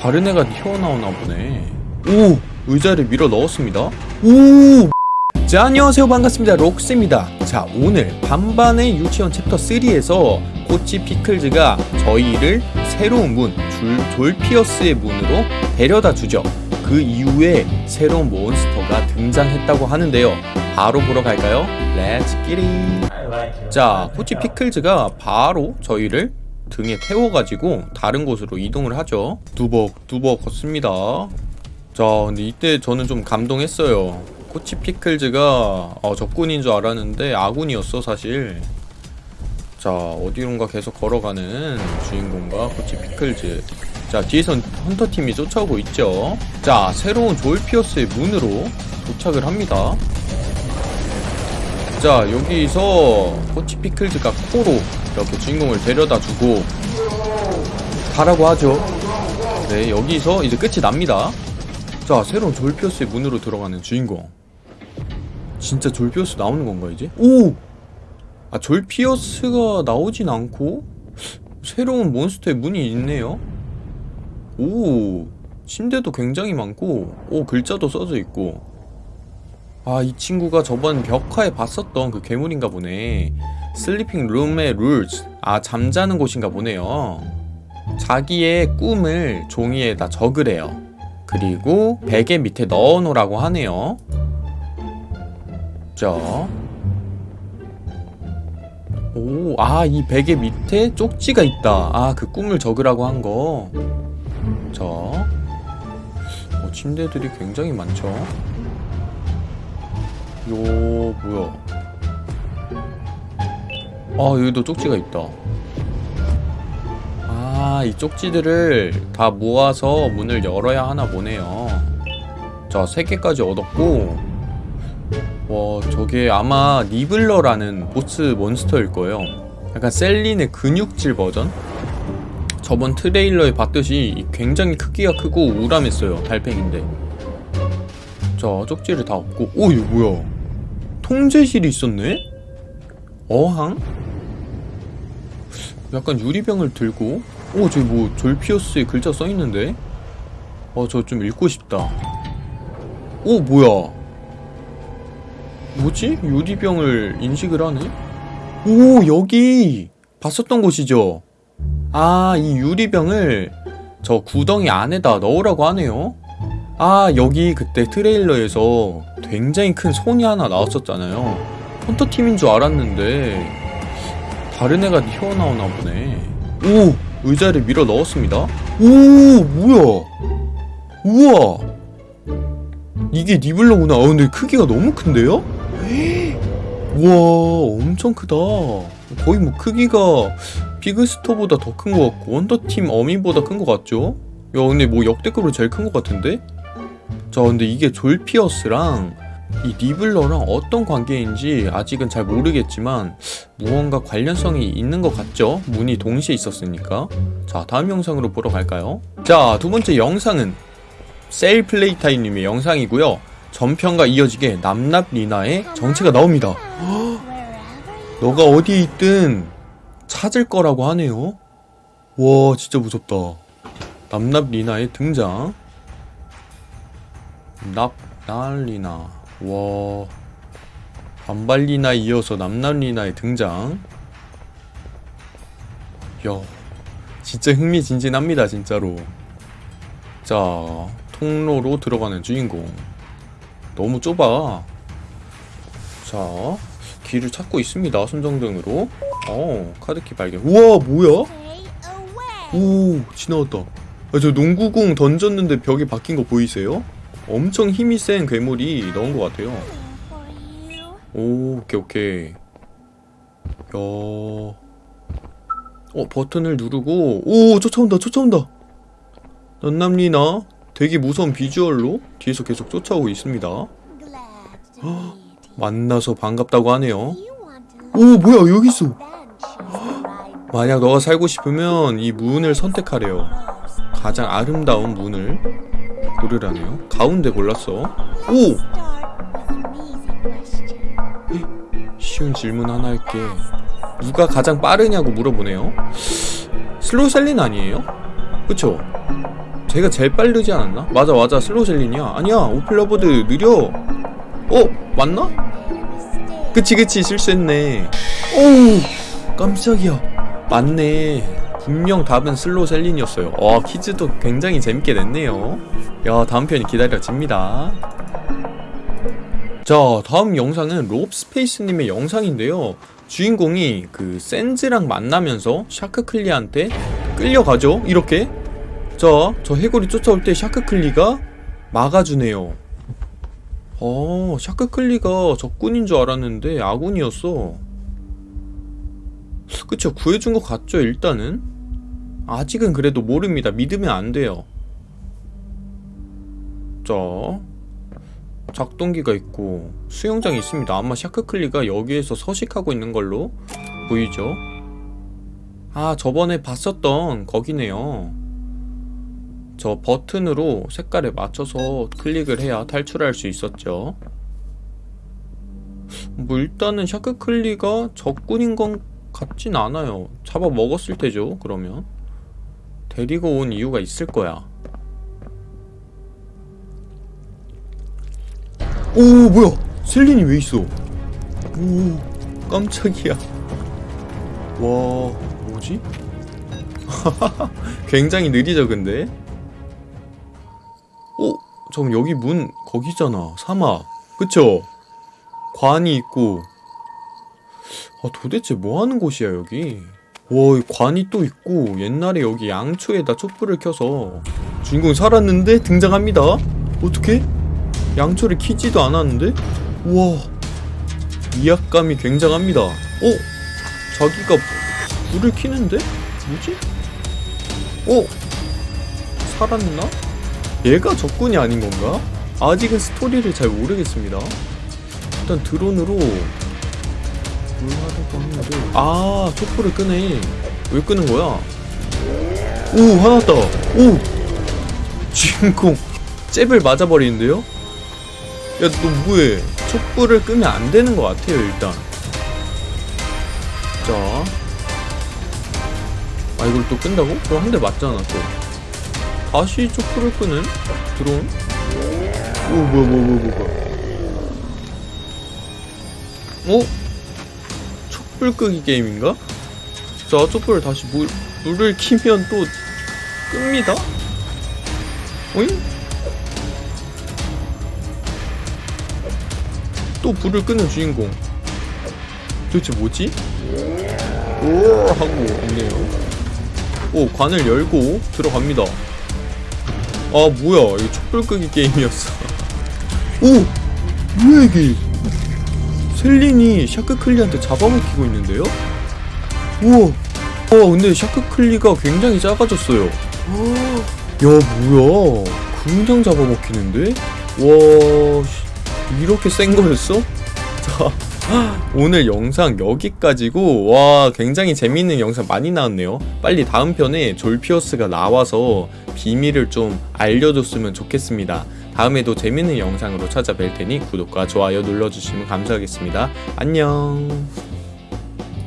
다른 애가 튀어나오나 보네. 오! 의자를 밀어 넣었습니다. 오! 자 안녕하세요. 반갑습니다. 록스입니다. 자 오늘 반반의 유치원 챕터 3에서 코치 피클즈가 저희를 새로운 문 줄, 졸피어스의 문으로 데려다 주죠. 그 이후에 새로운 몬스터가 등장했다고 하는데요. 바로 보러 갈까요? Let's get it 자 코치 피클즈가 바로 저희를 등에 태워가지고 다른 곳으로 이동을 하죠. 두벅 두벅 걷습니다. 자 근데 이때 저는 좀 감동했어요. 코치 피클즈가 어, 적군인 줄 알았는데 아군이었어 사실. 자 어디론가 계속 걸어가는 주인공과 코치 피클즈. 자 뒤에선 헌터팀이 쫓아오고 있죠. 자 새로운 조일피어스의 문으로 도착을 합니다. 자 여기서 코치 피클즈가 코로 이렇게 주인공을 데려다 주고 가라고 하죠. 네 여기서 이제 끝이 납니다. 자 새로운 졸피어스의 문으로 들어가는 주인공. 진짜 졸피어스 나오는 건가 이제? 오! 아 졸피어스가 나오진 않고 새로운 몬스터의 문이 있네요. 오 침대도 굉장히 많고 오 글자도 써져 있고. 아 이 친구가 저번 벽화에 봤었던 그 괴물인가 보네 sleeping room의 rules 아 잠자는 곳인가 보네요 자기의 꿈을 종이에다 적으래요 그리고 베개 밑에 넣어놓으라고 하네요 자 오, 아, 이 베개 밑에 쪽지가 있다. 아, 그 꿈을 적으라고 한 거. 자. 어, 침대들이 굉장히 많죠. 요, 뭐야. 아, 여기도 쪽지가 있다. 아, 이 쪽지들을 다 모아서 문을 열어야 하나 보네요. 자, 3개까지 얻었고, 와 저게 아마 니블러라는 보스 몬스터일 거예요 약간 셀린의 근육질 버전? 저번 트레일러에 봤듯이 굉장히 크기가 크고 우람했어요 달팽인데 자 쪽지를 다 얻고 오 이거 뭐야 통제실이 있었네? 어항? 약간 유리병을 들고 오 저기 뭐 졸피어스의 글자 써있는데? 어저 좀 읽고 싶다. 오 뭐야? 뭐지? 유리병을 인식을 하네? 오 여기! 봤었던 곳이죠? 아 이 유리병을 저 구덩이 안에다 넣으라고 하네요. 아 여기 그때 트레일러에서 굉장히 큰 손이 하나 나왔었잖아요. 헌터팀인 줄 알았는데 다른 애가 튀어나오나 보네 오 의자를 밀어 넣었습니다 오 뭐야 우와 이게 니블러구나 아 근데 크기가 너무 큰데요? 우와 엄청 크다 거의 뭐 크기가 비그스토보다 더 큰 것 같고 원더팀 어미보다 큰 것 같죠? 야 근데 뭐 역대급으로 제일 큰 것 같은데? 자 근데 이게 졸피어스랑 이 니블러랑 어떤 관계인지 아직은 잘 모르겠지만 무언가 관련성이 있는 것 같죠? 문이 동시에 있었으니까 자 다음 영상으로 보러 갈까요? 자 두번째 영상은 셀플레이타임님의 영상이고요 전편과 이어지게 남납 리나의 정체가 나옵니다. 너가 어디에 있든 찾을 거라고 하네요. 와 진짜 무섭다. 남납 리나의 등장. 납날리나 와 반발리나 이어서 남날리나의 등장. 야 진짜 흥미진진합니다 진짜로. 자 통로로 들어가는 주인공. 너무 좁아 자 길을 찾고 있습니다 손정등으로 어 카드키 발견 우와 뭐야 오 지나갔다 아, 저 농구공 던졌는데 벽이 바뀐 거 보이세요? 엄청 힘이 센 괴물이 넣은 것 같아요. 오 오케이 오케이. 야. 어, 버튼을 누르고 오 쫓아온다 쫓아온다. 넌남리나 되게 무서운 비주얼로 뒤에서 계속 쫓아오고 있습니다. 헉, 만나서 반갑다고 하네요. 오 뭐야 여기 있어. 만약 너가 살고 싶으면 이 문을 선택하래요. 가장 아름다운 문을 고르라네요 가운데 골랐어 오! 쉬운 질문 하나 할게 누가 가장 빠르냐고 물어보네요 슬로우 셀린 아니에요? 그쵸? 제가 제일 빠르지 않았나? 맞아 맞아 슬로셀린이야 아니야 오필라버드 느려 어? 맞나? 그치 그치 실수했네 오우 깜짝이야 맞네 분명 답은 슬로셀린이었어요. 와 퀴즈도 굉장히 재밌게 냈네요. 야 다음 편이 기다려집니다. 자 다음 영상은 롭스페이스님의 영상인데요. 주인공이 그 센즈랑 만나면서 샤크클리한테 끌려가죠? 이렇게? 자 저 해골이 쫓아올 때 샤크클리가 막아주네요. 어 샤크클리가 적군인 줄 알았는데 아군이었어. 그쵸 구해준 것 같죠 일단은 아직은 그래도 모릅니다. 믿으면 안 돼요. 자 작동기가 있고 수영장이 있습니다. 아마 샤크클리가 여기에서 서식하고 있는 걸로 보이죠? 아 저번에 봤었던 거기네요. 저 버튼으로 색깔에 맞춰서 클릭을 해야 탈출할 수 있었죠. 뭐 일단은 샤크클리가 적군인 건 같진 않아요. 잡아 먹었을 테죠 그러면 데리고 온 이유가 있을 거야. 오 뭐야? 셀린이 왜 있어? 오 깜짝이야. 와 뭐지? 굉장히 느리죠 근데? 오 잠깐 여기 문 거기잖아. 사막 그쵸? 관이 있고. 아 도대체 뭐하는 곳이야 여기 와이 관이 또 있고 옛날에 여기 양초에다 촛불을 켜서 주인공이 살았는데 등장합니다 어떻게? 양초를 키지도 않았는데? 우와 위압감이 굉장합니다 어? 자기가 불을 키는데? 뭐지? 어? 살았나? 얘가 적군이 아닌 건가? 아직은 스토리를 잘 모르겠습니다 일단 드론으로 아 촛불을 끄네 왜 끄는 거야? 오 화났다 오 주인공 잽을 맞아버리는데요? 야 너 뭐해 촛불을 끄면 안 되는 것 같아요 일단 자. 아 이걸 또 끈다고? 그럼 한 대 맞잖아 또 다시 촛불을 끄는 드론 오 뭐야 뭐야 뭐야 뭐야 어? 촛불 끄기 게임인가? 자 촛불을 다시 물, 물을 키면 또 끕니다. 오잉? 또 불을 끄는 주인공. 도대체 뭐지? 오 하고 있네요. 오 관을 열고 들어갑니다. 아 뭐야. 이거 촛불 끄기 게임이었어. 오! 뭐야 이게 셀린이 샤크클리한테 잡아먹히고 있는데요? 우와 와 근데 샤크클리가 굉장히 작아졌어요 야 뭐야 그냥 잡아먹히는데? 와 씨, 이렇게 센 거였어? 자 오늘 영상 여기까지고 와 굉장히 재밌는 영상 많이 나왔네요 빨리 다음 편에 졸피어스가 나와서 비밀을 좀 알려줬으면 좋겠습니다 다음에도 재밌는 영상으로 찾아뵐 테니 구독과 좋아요 눌러주시면 감사하겠습니다. 안녕